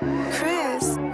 Chris.